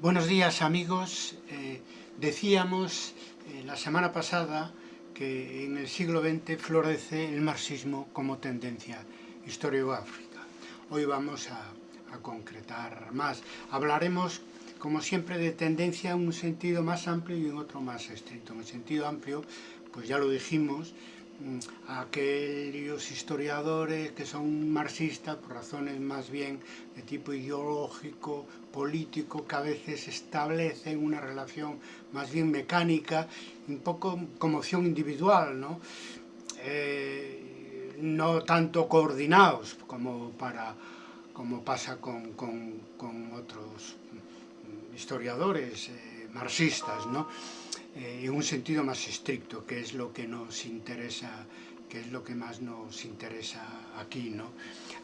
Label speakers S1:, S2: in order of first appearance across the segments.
S1: Buenos días amigos. Eh, decíamos eh, la semana pasada que en el siglo XX florece el marxismo como tendencia historiográfica. Hoy vamos a, a concretar más. Hablaremos como siempre de tendencia en un sentido más amplio y en otro más estricto. En el sentido amplio, pues ya lo dijimos, aquellos historiadores que son marxistas por razones más bien de tipo ideológico, político, que a veces establecen una relación más bien mecánica, un poco como opción individual, ¿no? Eh, no tanto coordinados como, para, como pasa con, con, con otros historiadores eh, marxistas, ¿no? Eh, en un sentido más estricto, que es lo que nos interesa que es lo que más nos interesa aquí, ¿no?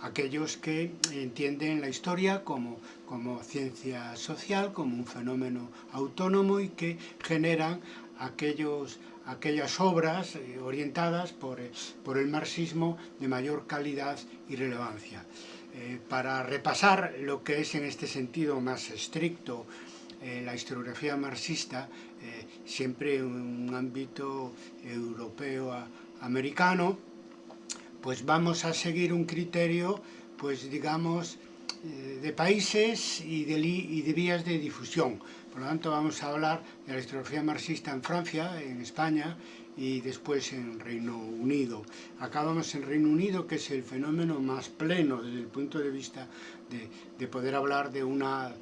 S1: Aquellos que entienden la historia como, como ciencia social, como un fenómeno autónomo y que generan aquellos, aquellas obras eh, orientadas por, por el marxismo de mayor calidad y relevancia. Eh, para repasar lo que es en este sentido más estricto eh, la historiografía marxista, eh, siempre un ámbito europeo americano, pues vamos a seguir un criterio, pues digamos, de países y de, y de vías de difusión. Por lo tanto, vamos a hablar de la historiografía marxista en Francia, en España, y después en Reino Unido. Acabamos en Reino Unido, que es el fenómeno más pleno desde el punto de vista de, de poder hablar de una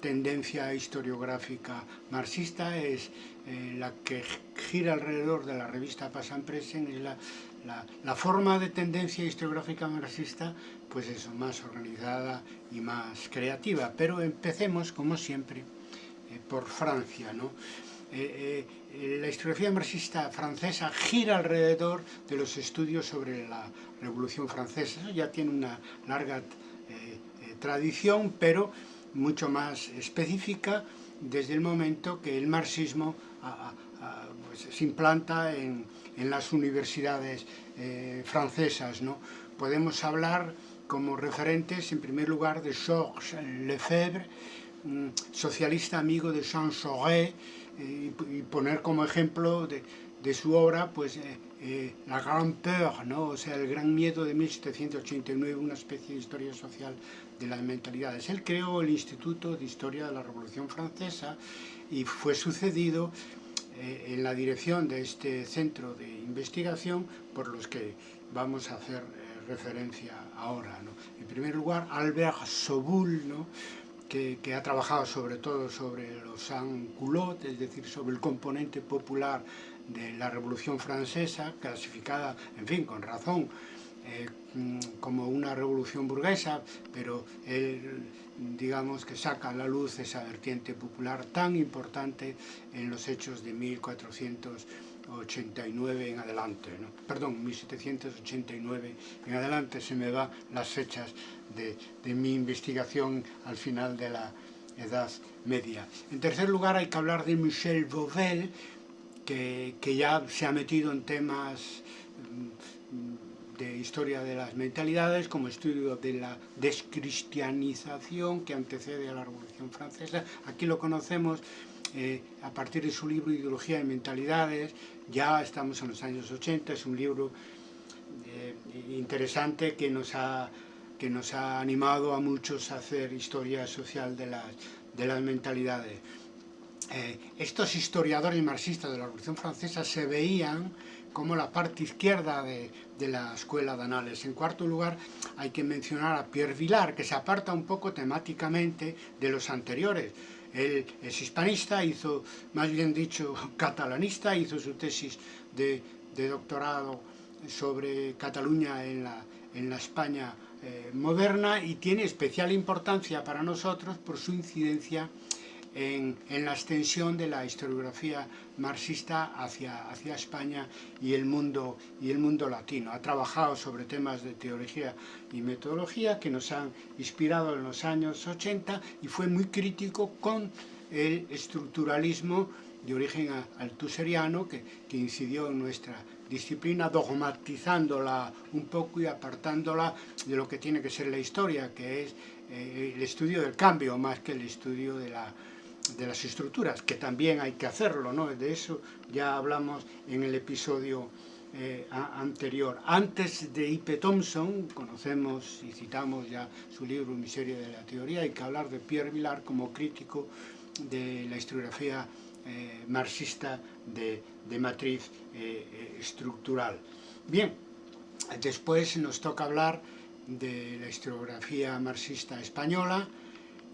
S1: tendencia historiográfica marxista, es eh, la que gira alrededor de la revista Pasan Presen, es la, la, forma de tendencia historiográfica marxista, pues eso, más organizada y más creativa. Pero empecemos, como siempre, eh, por Francia, ¿no? Eh, la historiografía marxista francesa gira alrededor de los estudios sobre la Revolución Francesa. Ya tiene una larga tradición, pero mucho más específica desde el momento que el marxismo a, a, pues, se implanta en, en las universidades francesas. ¿no? Podemos hablar como referentes, en primer lugar, de Georges Lefebvre, socialista amigo de Jean Jaurès, y, y poner como ejemplo de, de su obra pues eh, eh, La Grande Peur, ¿no? o sea, el gran miedo de 1789, una especie de historia social de las mentalidades. Él creó el Instituto de Historia de la Revolución Francesa y fue sucedido eh, en la dirección de este centro de investigación por los que vamos a hacer eh, referencia ahora. En primer lugar, Albert Soboul, que, que, ha trabajado sobre todo sobre los sans-culottes, es decir, sobre el componente popular de la Revolución Francesa, clasificada, en fin, con razón, eh, como una revolución burguesa, pero él, digamos, que saca a la luz esa vertiente popular tan importante en los hechos de 1489 en adelante, ¿no? perdón, 1789 en adelante, se me va las fechas de, de mi investigación al final de la Edad Media. En tercer lugar hay que hablar de Michel Vauvel, que, que ya se ha metido en temas de historia de las mentalidades, como estudio de la descristianización que antecede a la Revolución Francesa. Aquí lo conocemos eh, a partir de su libro Ideología de Mentalidades, ya estamos en los años 80, es un libro eh, interesante que nos, ha, que nos ha animado a muchos a hacer historia social de las, de las mentalidades. Eh, estos historiadores marxistas de la Revolución Francesa se veían como la parte izquierda de, de, la escuela de Anales. En cuarto lugar, hay que mencionar a Pierre Vilar, que se aparta un poco temáticamente de los anteriores. Él es hispanista, hizo, más bien dicho, catalanista, hizo su tesis de, de doctorado sobre Cataluña en la, en la España eh, moderna y tiene especial importancia para nosotros por su incidencia en, en, la extensión de la historiografía marxista hacia, hacia España y el, mundo, y el mundo latino. Ha trabajado sobre temas de teología y metodología que nos han inspirado en los años 80 y fue muy crítico con el estructuralismo de origen altuseriano que, que incidió en nuestra disciplina dogmatizándola un poco y apartándola de lo que tiene que ser la historia, que es eh, el estudio del cambio más que el estudio de la, de las estructuras, que también hay que hacerlo, ¿no? De eso ya hablamos en el episodio eh, anterior. Antes de I.P. Thompson, conocemos y citamos ya su libro Miseria de la Teoría, hay que hablar de Pierre Vilar como crítico de la historiografía eh, marxista de, de matriz eh, estructural. Bien, después nos toca hablar de la historiografía marxista española,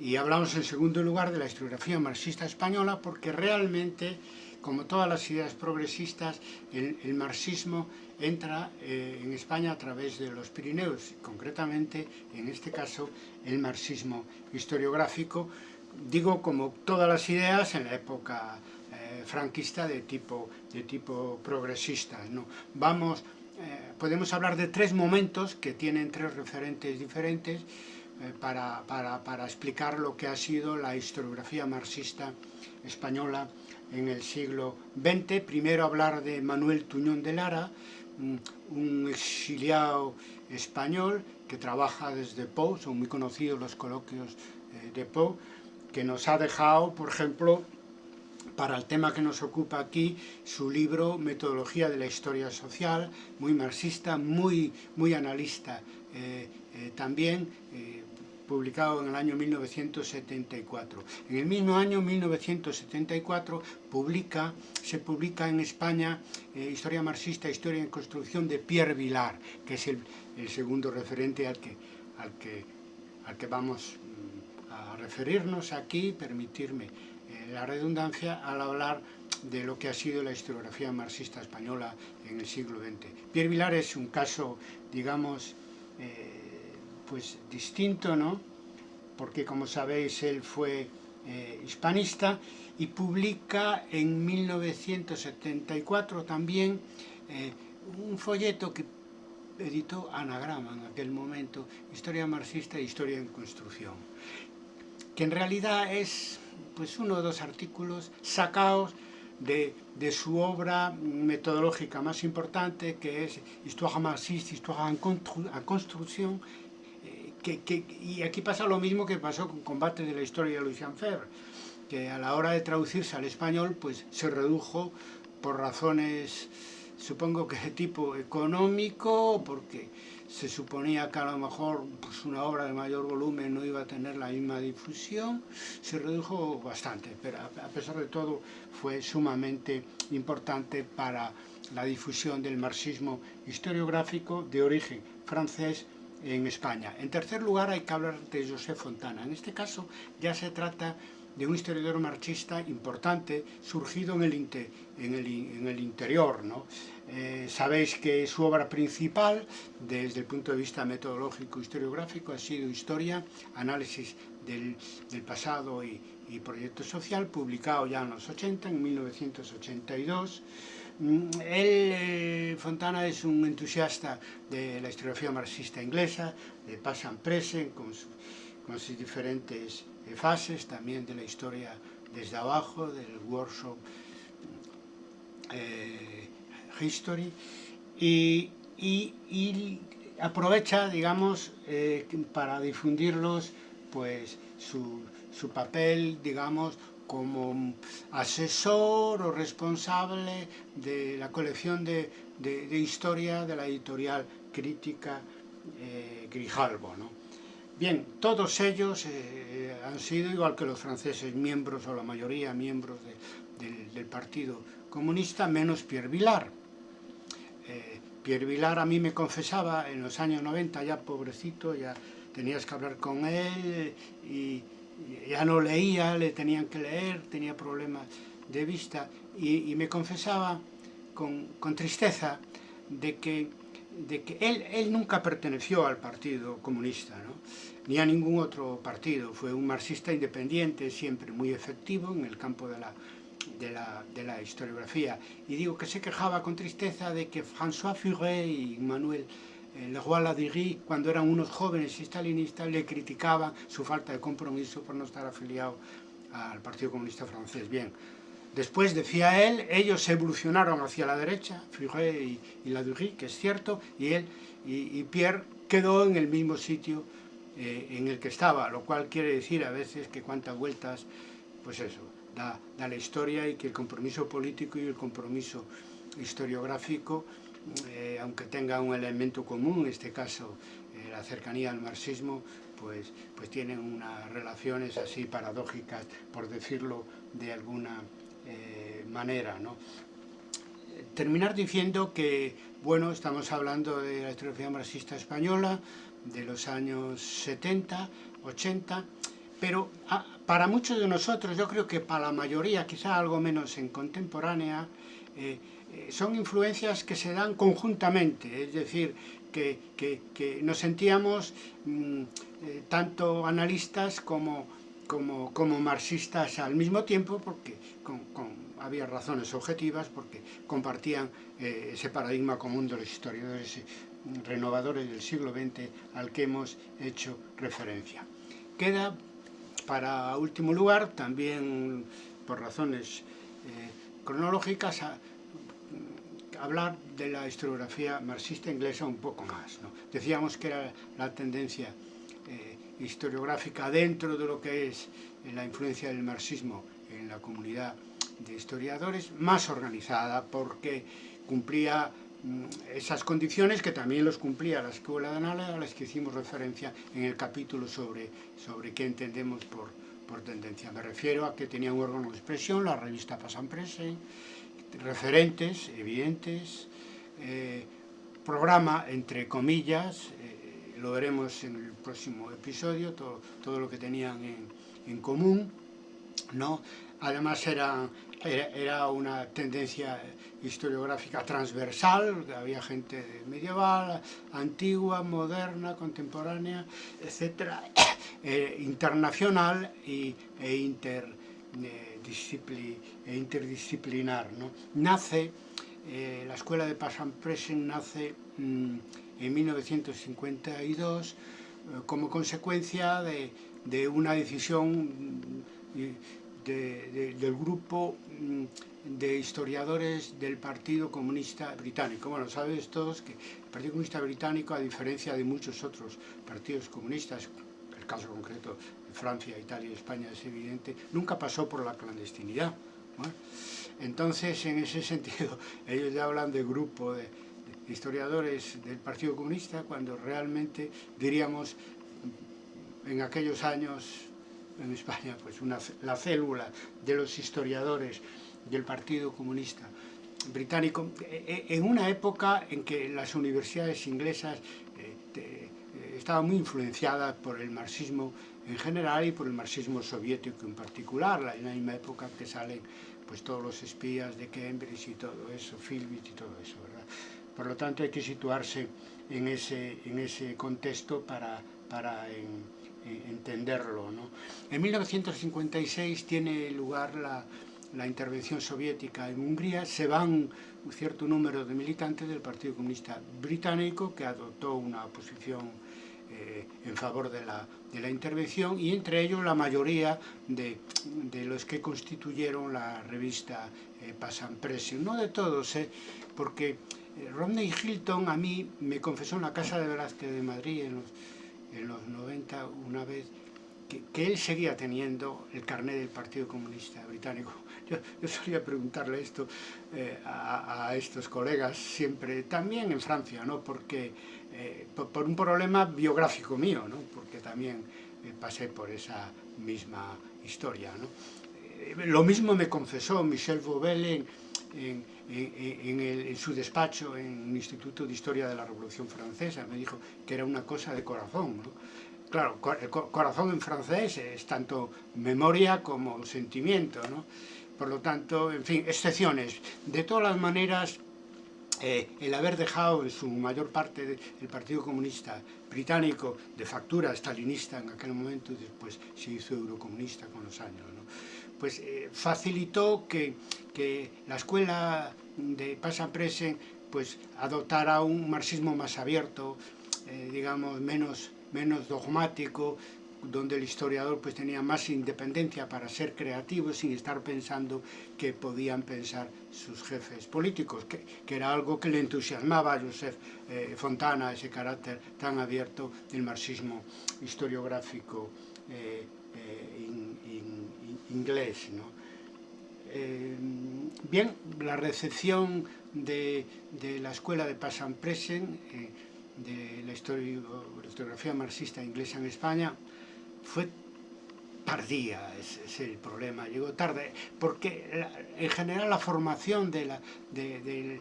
S1: y hablamos en segundo lugar de la historiografía marxista española porque realmente, como todas las ideas progresistas, el, marxismo entra eh, en España a través de los Pirineos, concretamente, en este caso, el marxismo historiográfico, digo como todas las ideas en la época eh, franquista de tipo, de tipo progresista. ¿no? Vamos, eh, podemos hablar de tres momentos que tienen tres referentes diferentes, para, para, para, explicar lo que ha sido la historiografía marxista española en el siglo XX. Primero hablar de Manuel Tuñón de Lara, un exiliado español que trabaja desde Pau, son muy conocidos los coloquios eh, de Pau, que nos ha dejado, por ejemplo, para el tema que nos ocupa aquí, su libro Metodología de la Historia Social, muy marxista, muy, muy analista eh, eh, también, eh, publicado en el año 1974. En el mismo año, 1974, publica, se publica en España Historia marxista, Historia en construcción de Pierre Vilar, que es el, el segundo referente al que, al, que, vamos mm, a referirnos aquí, permitirme la redundancia al hablar de lo que ha sido la historiografía marxista española en el siglo XX. Pierre Vilar es un caso, digamos, eh, pues distinto, ¿no? Porque, como sabéis, él fue eh, hispanista y publica en 1974 también eh, un folleto que editó Anagrama en aquel momento, Historia marxista e Historia en construcción, que en realidad es pues uno o dos artículos sacados de, de, su obra metodológica más importante, que es Histoire marxiste, Histoire en, en construcción, que, que, y aquí pasa lo mismo que pasó con Combate de la Historia de Lucien Fer, que a la hora de traducirse al español pues se redujo por razones, supongo que de tipo económico, porque se suponía que a lo mejor pues, una obra de mayor volumen no iba a tener la misma difusión, se redujo bastante, pero a pesar de todo fue sumamente importante para la difusión del marxismo historiográfico de origen francés en España. En tercer lugar hay que hablar de José Fontana. En este caso ya se trata de un historiador marxista importante surgido en el, interior. ¿no? Eh, sabéis que su obra principal, desde el punto de vista metodológico historiográfico, ha sido Historia, Análisis del, del pasado y, y, Proyecto Social, publicado ya en los 80, en 1982. Mm, él, eh, Fontana, es un entusiasta de la historiografía marxista inglesa, de Past and Present, con, su, con sus diferentes eh, fases, también de la historia desde abajo, del workshop eh, History, y, y, y, aprovecha, digamos, eh, para difundirlos, pues, su, su papel, digamos, como asesor o responsable de la colección de, de, historia de la editorial crítica eh, Grijalbo, ¿no? Bien, todos ellos eh, han sido, igual que los franceses, miembros, o la mayoría miembros de, de, del Partido Comunista, menos Pierre Vilar. Eh, Pierre Vilar a mí me confesaba en los años 90, ya pobrecito, ya tenías que hablar con él y ya no leía, le tenían que leer, tenía problemas de vista y, y me confesaba con, con tristeza de que de que él, él nunca perteneció al Partido Comunista, ¿no? ni a ningún otro partido. Fue un marxista independiente, siempre muy efectivo en el campo de la, de la, de la historiografía. Y digo que se quejaba con tristeza de que François Furet y Manuel Leroy Ladurie, cuando eran unos jóvenes stalinistas, le criticaban su falta de compromiso por no estar afiliado al Partido Comunista francés. Bien, Después, decía él, ellos evolucionaron hacia la derecha, Furet y, y Ladurie, que es cierto, y él y, y Pierre quedó en el mismo sitio eh, en el que estaba, lo cual quiere decir a veces que cuántas vueltas pues eso, da, da la historia y que el compromiso político y el compromiso historiográfico, eh, aunque tenga un elemento común, en este caso eh, la cercanía al marxismo, pues, pues tienen unas relaciones así paradójicas, por decirlo de alguna eh, manera. Terminar diciendo que, bueno, estamos hablando de la historiografía marxista española, de los años 70, 80, pero ah, para muchos de nosotros, yo creo que para la mayoría, quizá algo menos en contemporánea, son influencias que se dan conjuntamente, es decir, que, que, que nos sentíamos mm, eh, tanto analistas como, como, como, marxistas al mismo tiempo, porque había razones objetivas, porque compartían eh, ese paradigma común de los historiadores renovadores del siglo XX al que hemos hecho referencia. Queda para último lugar, también por razones eh, cronológicas, hablar de la historiografía marxista inglesa un poco más. ¿no? Decíamos que era la tendencia eh, historiográfica dentro de lo que es eh, la influencia del marxismo en la comunidad de historiadores, más organizada porque cumplía Mm, esas condiciones que también los cumplía la Escuela de Análisis a las que hicimos referencia en el capítulo sobre, sobre qué entendemos por, por tendencia. Me refiero a que tenía un órgano de expresión, la revista Pasan Presse, referentes evidentes, eh, programa entre comillas, eh, lo veremos en el próximo episodio, todo, todo lo que tenían en, en común, ¿no? Además era, era, una tendencia historiográfica transversal, había gente medieval, antigua, moderna, contemporánea, etcétera, eh, internacional y, e, inter, eh, e interdisciplinar. ¿no? Nace, eh, la escuela de Passan-Presen nace mmm, en 1952 eh, como consecuencia de, de una decisión de, de, del grupo mm, de historiadores del Partido Comunista Británico. Bueno, sabes todos que el Partido Comunista Británico, a diferencia de muchos otros partidos comunistas, el caso concreto Francia, Italia España es evidente, nunca pasó por la clandestinidad. Entonces, en ese sentido, ellos ya hablan de grupo de, historiadores del Partido Comunista, cuando realmente, diríamos, en aquellos años en España, pues una, la célula de los historiadores del Partido Comunista Británico, e, e, en una época en que las universidades inglesas eh, eh, estaban muy influenciadas por el marxismo en general y por el marxismo soviético en particular, en la misma época que salen pues todos los espías de Cambridge y todo eso, Philbit y todo eso, ¿verdad? Por lo tanto hay que situarse en ese, en ese contexto para, para en, en entenderlo. ¿no? En 1956 tiene lugar la, la intervención soviética en Hungría, se van un cierto número de militantes del Partido Comunista Británico que adoptó una posición eh, en favor de la, de la intervención y entre ellos la mayoría de, de los que constituyeron la revista eh, Pasan Pressing. No de todos, eh, porque eh, Rodney Hilton a mí me confesó en la Casa de Velázquez de Madrid en los, en los 90 una vez que, que él seguía teniendo el carnet del Partido Comunista Británico yo, yo solía preguntarle esto eh, a, a, estos colegas siempre, también en Francia, ¿no? porque eh, por, por, un problema biográfico mío, ¿no? porque también eh, pasé por esa misma historia. ¿no? Eh, lo mismo me confesó Michel Vauvel en, en, en, el, en, su despacho en el Instituto de Historia de la Revolución Francesa, me dijo que era una cosa de corazón. ¿no? Claro, el corazón en francés es tanto memoria como sentimiento, ¿no? Por lo tanto, en fin, excepciones. De todas las maneras, eh, el haber dejado en su mayor parte el Partido Comunista británico de factura stalinista en aquel momento y después se hizo eurocomunista con los años, pues eh, facilitó que, que, la escuela de Pasan Presen pues, adoptara un marxismo más abierto, eh, digamos, menos, menos dogmático, donde el historiador pues tenía más independencia para ser creativo sin estar pensando que podían pensar sus jefes políticos, que, que era algo que le entusiasmaba a Joseph eh, Fontana, ese carácter tan abierto del marxismo historiográfico eh, eh, in, in, inglés. ¿no? Bien, la recepción de, de, la escuela de Passan-Presen, eh, de la historiografía marxista inglesa en España, fue tardía, ese es el problema, llegó tarde, porque la, en general la formación de la, de, de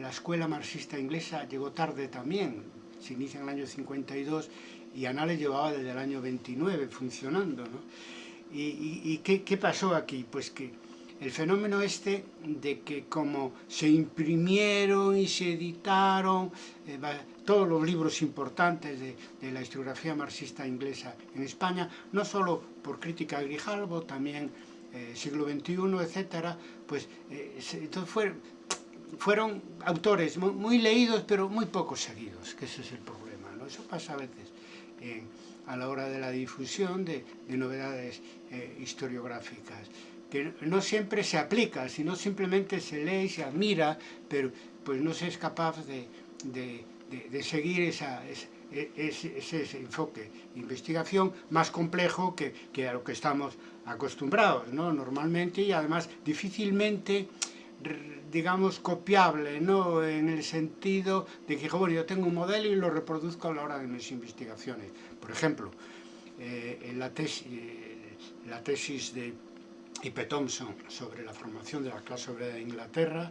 S1: la escuela marxista inglesa llegó tarde también, se inicia en el año 52 y Anales llevaba desde el año 29 funcionando. ¿no? ¿Y, y, y qué, qué pasó aquí? Pues que el fenómeno este de que como se imprimieron y se editaron eh, todos los libros importantes de, la historiografía marxista inglesa en España, no solo por crítica a Grijalbo, también eh, siglo XXI, etcétera, pues eh, entonces fue, fueron autores muy, leídos pero muy poco seguidos, que ese es el problema, ¿no? Eso pasa a veces eh, a la hora de la difusión de, de novedades historiográficas, que no siempre se aplica, sino simplemente se lee y se admira, pero pues no se es capaz de, de, de seguir esa, ese, ese, ese enfoque de investigación más complejo que, que a lo que estamos acostumbrados, ¿no? Normalmente y además difícilmente digamos, copiable, ¿no? en el sentido de que bueno, yo tengo un modelo y lo reproduzco a la hora de mis investigaciones. Por ejemplo, eh, en la, tesis, eh, la tesis de I.P. Thompson sobre la formación de la clase obrera de Inglaterra,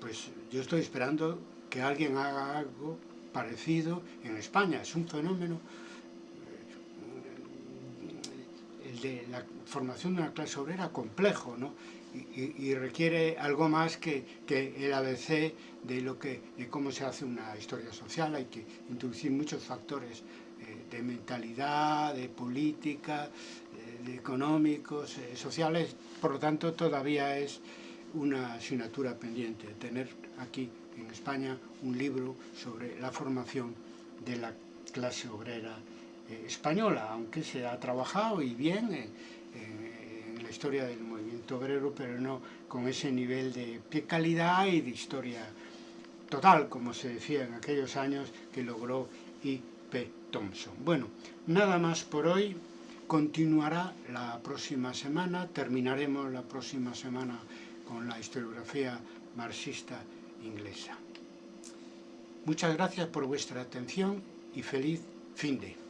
S1: pues yo estoy esperando que alguien haga algo parecido en España. Es un fenómeno, eh, el de la formación de una clase obrera complejo, ¿no? y, y, requiere algo más que, que, el ABC de, lo que, de cómo se hace una historia social. Hay que introducir muchos factores eh, de mentalidad, de política, económicos, eh, sociales. Por lo tanto, todavía es una asignatura pendiente tener aquí en España un libro sobre la formación de la clase obrera eh, española, aunque se ha trabajado y bien en la historia del movimiento obrero, pero no con ese nivel de calidad y de historia total, como se decía en aquellos años que logró I.P. Thompson. Bueno, nada más por hoy, continuará la próxima semana, terminaremos la próxima semana con la historiografía marxista inglesa. Muchas gracias por vuestra atención y feliz fin de